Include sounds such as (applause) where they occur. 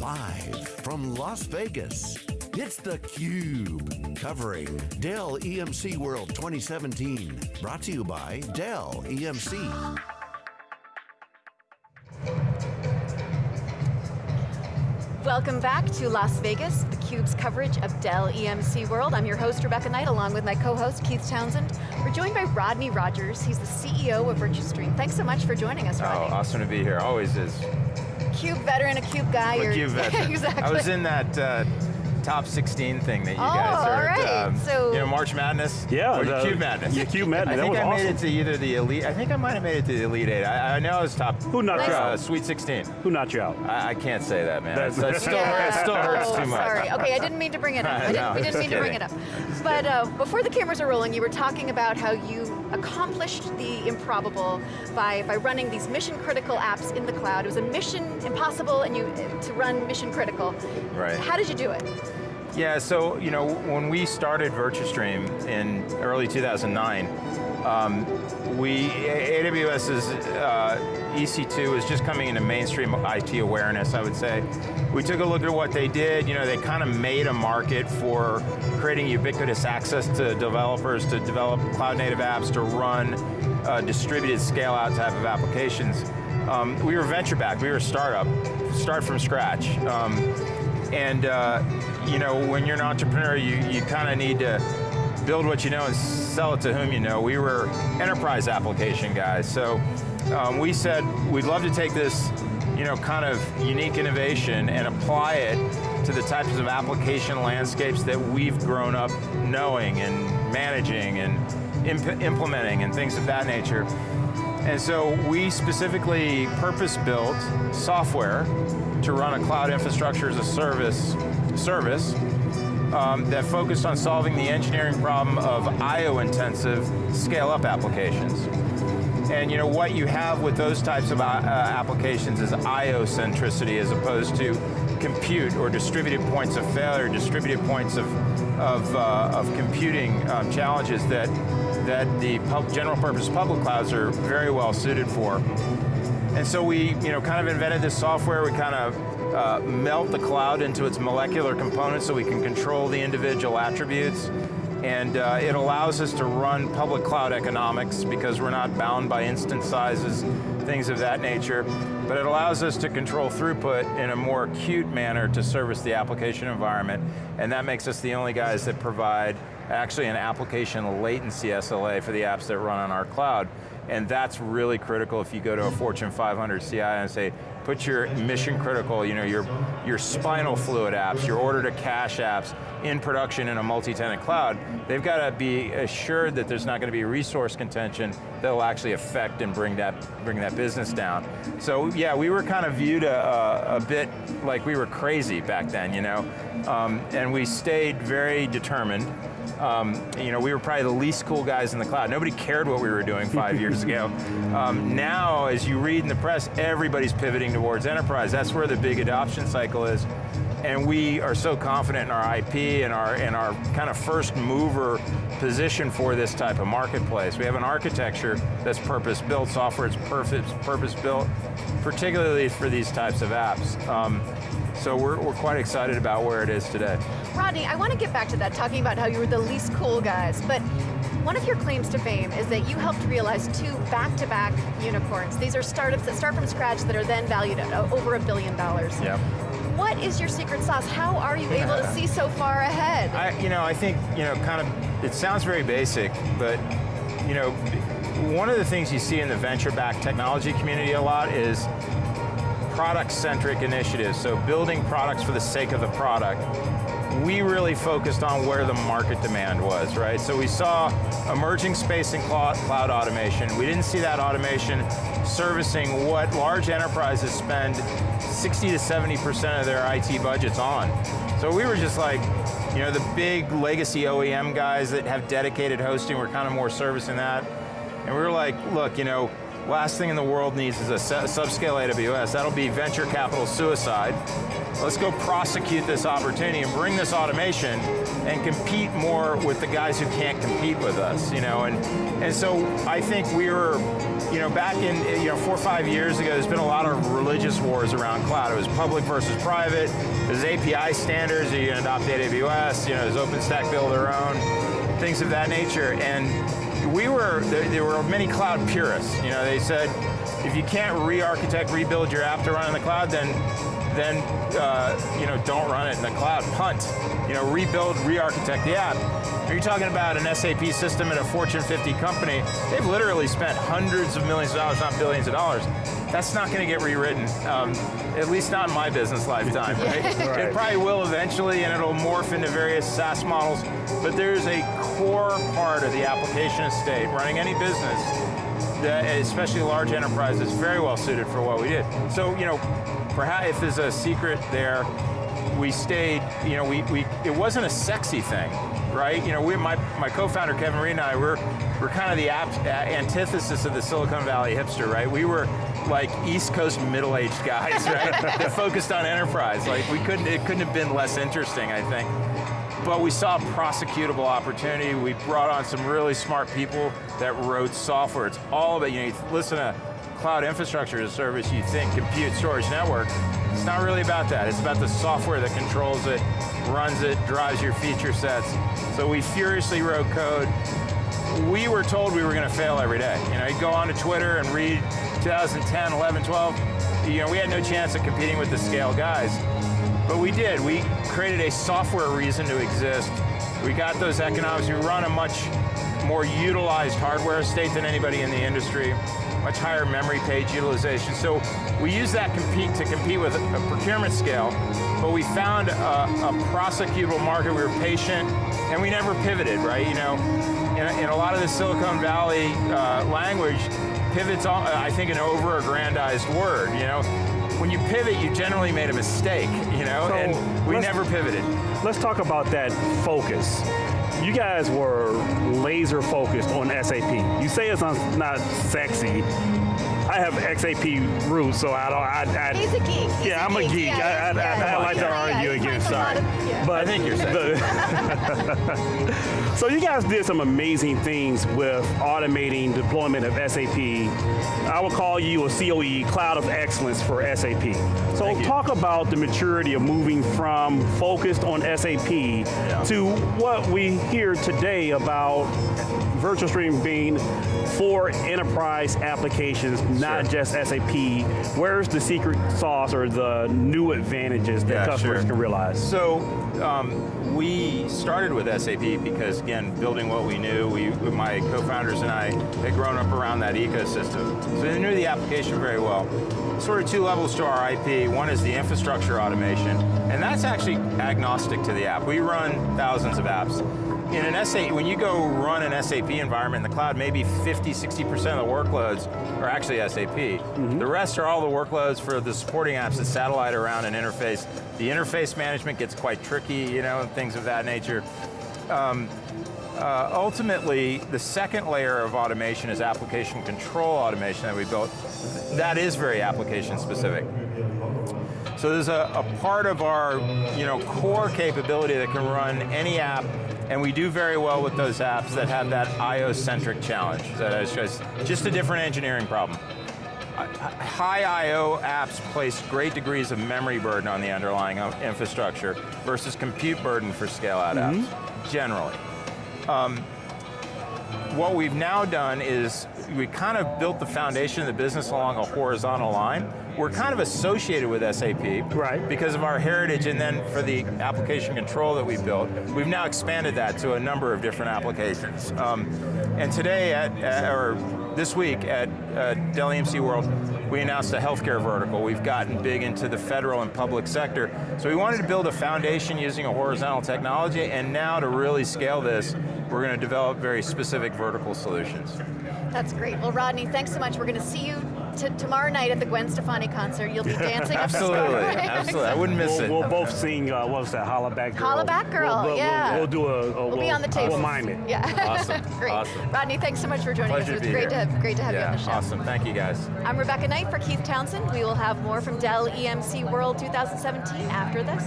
Live from Las Vegas, it's theCUBE. Covering Dell EMC World 2017. Brought to you by Dell EMC. Welcome back to Las Vegas, theCUBE's coverage of Dell EMC World. I'm your host, Rebecca Knight, along with my co-host, Keith Townsend. We're joined by Rodney Rogers. He's the CEO of Virtustream. Thanks so much for joining us, Rodney. Oh, awesome to be here, always is. CUBE veteran, a CUBE guy. I'm a CUBE (laughs) veteran. exactly. I was in that uh, top 16 thing that you oh, guys are. Right. Um, so you know, March Madness? Yeah. Or the, CUBE Madness. Yeah, CUBE Madness, I that think I awesome. made it to either the Elite, I think I might have made it to the Elite Eight. I, I know I was top. Who knocked nice. you uh, out? Sweet 16. Who knocked you out? I, I can't say that, man. It still, yeah. it still hurts oh, too much. Sorry, okay, I didn't mean to bring it up. (laughs) I didn't, no, we didn't mean kidding. to bring it up. But uh, before the cameras are rolling, you were talking about how you accomplished the improbable by, by running these mission critical apps in the cloud. It was a mission impossible and you to run mission critical. Right. How did you do it? Yeah, so you know, when we started Virtustream in early 2009, um, we, AWS's uh, EC2 was just coming into mainstream IT awareness, I would say. We took a look at what they did, you know, they kind of made a market for creating ubiquitous access to developers to develop cloud native apps to run uh, distributed scale out type of applications. Um, we were venture backed, we were a startup, start from scratch. Um, and uh, you know, when you're an entrepreneur, you, you kind of need to build what you know and sell it to whom you know. We were enterprise application guys, so um, we said we'd love to take this you know, kind of unique innovation and apply it to the types of application landscapes that we've grown up knowing and managing and imp implementing and things of that nature. And so we specifically purpose-built software to run a cloud infrastructure as a service service um, that focused on solving the engineering problem of IO-intensive scale-up applications. And you know, what you have with those types of uh, applications is IO centricity as opposed to compute or distributed points of failure, distributed points of, of, uh, of computing um, challenges that, that the general purpose public clouds are very well suited for. And so we you know, kind of invented this software, we kind of uh, melt the cloud into its molecular components so we can control the individual attributes. And uh, it allows us to run public cloud economics because we're not bound by instance sizes, things of that nature. But it allows us to control throughput in a more acute manner to service the application environment. And that makes us the only guys that provide actually an application latency SLA for the apps that run on our cloud. And that's really critical if you go to a Fortune 500 CI and say, put your mission critical, you know, your, your spinal fluid apps, your order to cash apps in production in a multi-tenant cloud, they've got to be assured that there's not going to be resource contention that will actually affect and bring that, bring that business down. So yeah, we were kind of viewed a, a bit like we were crazy back then, you know, um, and we stayed very determined. Um, you know, we were probably the least cool guys in the cloud. Nobody cared what we were doing five (laughs) years ago. Um, now, as you read in the press, everybody's pivoting towards enterprise. That's where the big adoption cycle is. And we are so confident in our IP and our, and our kind of first mover position for this type of marketplace. We have an architecture that's purpose-built, software that's purpose-built, particularly for these types of apps. Um, so we're, we're quite excited about where it is today. Rodney, I want to get back to that, talking about how you were the least cool guys, but one of your claims to fame is that you helped realize two back-to-back -back unicorns. These are startups that start from scratch that are then valued at uh, over a billion dollars. Yep. What is your secret sauce? How are you able to (laughs) see so far ahead? I, you know, I think, you know, kind of, it sounds very basic, but, you know, one of the things you see in the venture-backed technology community a lot is product-centric initiatives, so building products for the sake of the product. We really focused on where the market demand was, right? So we saw emerging space in cloud, cloud automation. We didn't see that automation servicing what large enterprises spend 60 to 70% of their IT budgets on. So we were just like, you know, the big legacy OEM guys that have dedicated hosting, we're kind of more servicing that. And we were like, look, you know, last thing in the world needs is a subscale AWS. That'll be venture capital suicide. Let's go prosecute this opportunity and bring this automation and compete more with the guys who can't compete with us, you know, and, and so I think we were, you know, back in, you know, four or five years ago, there's been a lot of religious wars around cloud. It was public versus private, there's API standards, are you going to adopt AWS, you know, does OpenStack build their own, things of that nature, and we were, there were many cloud purists, you know, they said, if you can't re-architect, rebuild your app to run in the cloud, then then uh, you know, don't run it in the cloud, punt. You know, rebuild, re-architect the app. Are You're talking about an SAP system at a Fortune 50 company, they've literally spent hundreds of millions of dollars, not billions of dollars. That's not going to get rewritten, um, at least not in my business lifetime, right? (laughs) right? It probably will eventually and it'll morph into various SaaS models, but there's a core part of the application estate, running any business, that, especially large enterprises, very well suited for what we did. So, you know, perhaps if there's a secret there, we stayed, you know, we, we it wasn't a sexy thing, right? You know, we, my, my co-founder Kevin Reed and I, we're, we're kind of the uh, antithesis of the Silicon Valley hipster, right? We were like East Coast middle-aged guys, (laughs) right? that focused on enterprise. Like we couldn't, it couldn't have been less interesting, I think. But we saw a prosecutable opportunity. We brought on some really smart people that wrote software. It's all about, you know, you listen to cloud infrastructure as a service, you think compute, storage, network. It's not really about that. It's about the software that controls it, runs it, drives your feature sets. So we furiously wrote code. We were told we were going to fail every day. You know, you go on to Twitter and read 2010, 11, 12, you know, we had no chance of competing with the scale guys. But we did, we created a software reason to exist. We got those economics, we run a much more utilized hardware estate than anybody in the industry much higher memory page utilization. So we use that compete to compete with a procurement scale, but we found a, a prosecutable market, we were patient, and we never pivoted, right? You know, in, in a lot of the Silicon Valley uh, language, pivot's, all, I think, an over-aggrandized word, you know? When you pivot, you generally made a mistake, you know, so and we never pivoted. Let's talk about that focus you guys were laser focused on SAP. You say it's not sexy. I have SAP roots, so I don't. I, I, He's a geek. He's yeah, a I'm geek. a geek. Yeah, I, I, I, like to argue against. Sorry, but I think you're (laughs) saying. so you guys did some amazing things with automating deployment of SAP. I would call you a COE, Cloud of Excellence for SAP. So talk about the maturity of moving from focused on SAP yeah. to what we hear today about Virtustream being for enterprise applications, not sure. just SAP. Where's the secret sauce or the new advantages that yeah, customers sure. can realize? So, um, we started with SAP because, again, building what we knew, we, my co-founders and I had grown up around that ecosystem. So they knew the application very well. Sort of two levels to our IP. One is the infrastructure automation, and that's actually agnostic to the app. We run thousands of apps in an SAP, when you go run an SAP environment in the cloud, maybe 50, 60% of the workloads are actually SAP. Mm -hmm. The rest are all the workloads for the supporting apps that satellite around an interface. The interface management gets quite tricky, you know, and things of that nature. Um, uh, ultimately, the second layer of automation is application control automation that we built. That is very application specific. So there's a, a part of our you know, core capability that can run any app and we do very well with those apps that have that IO-centric challenge. That is just, just a different engineering problem. High I.O. apps place great degrees of memory burden on the underlying infrastructure versus compute burden for scale-out mm -hmm. apps, generally. Um, what we've now done is we kind of built the foundation of the business along a horizontal line. We're kind of associated with SAP right. because of our heritage and then for the application control that we built, we've now expanded that to a number of different applications. Um, and today, at, at, or this week at uh, Dell EMC World, we announced a healthcare vertical. We've gotten big into the federal and public sector. So we wanted to build a foundation using a horizontal technology, and now to really scale this, we're going to develop very specific vertical solutions. That's great. Well, Rodney, thanks so much. We're going to see you tomorrow night at the Gwen Stefani concert. You'll be dancing (laughs) Absolutely, absolutely. I wouldn't miss we'll, it. We'll both sing, uh, what was that, Hollaback Girl? Hollaback Girl, we'll, we'll, yeah. We'll, do a, a we'll, be on the table. We'll mime it. Yeah. (laughs) Awesome, great. Awesome. Rodney, thanks so much for joining Pleasure us. It was great to, have, great to have yeah, you on the show. Awesome, thank you guys. I'm Rebecca Knight for Keith Townsend. We will have more from Dell EMC World 2017 after this.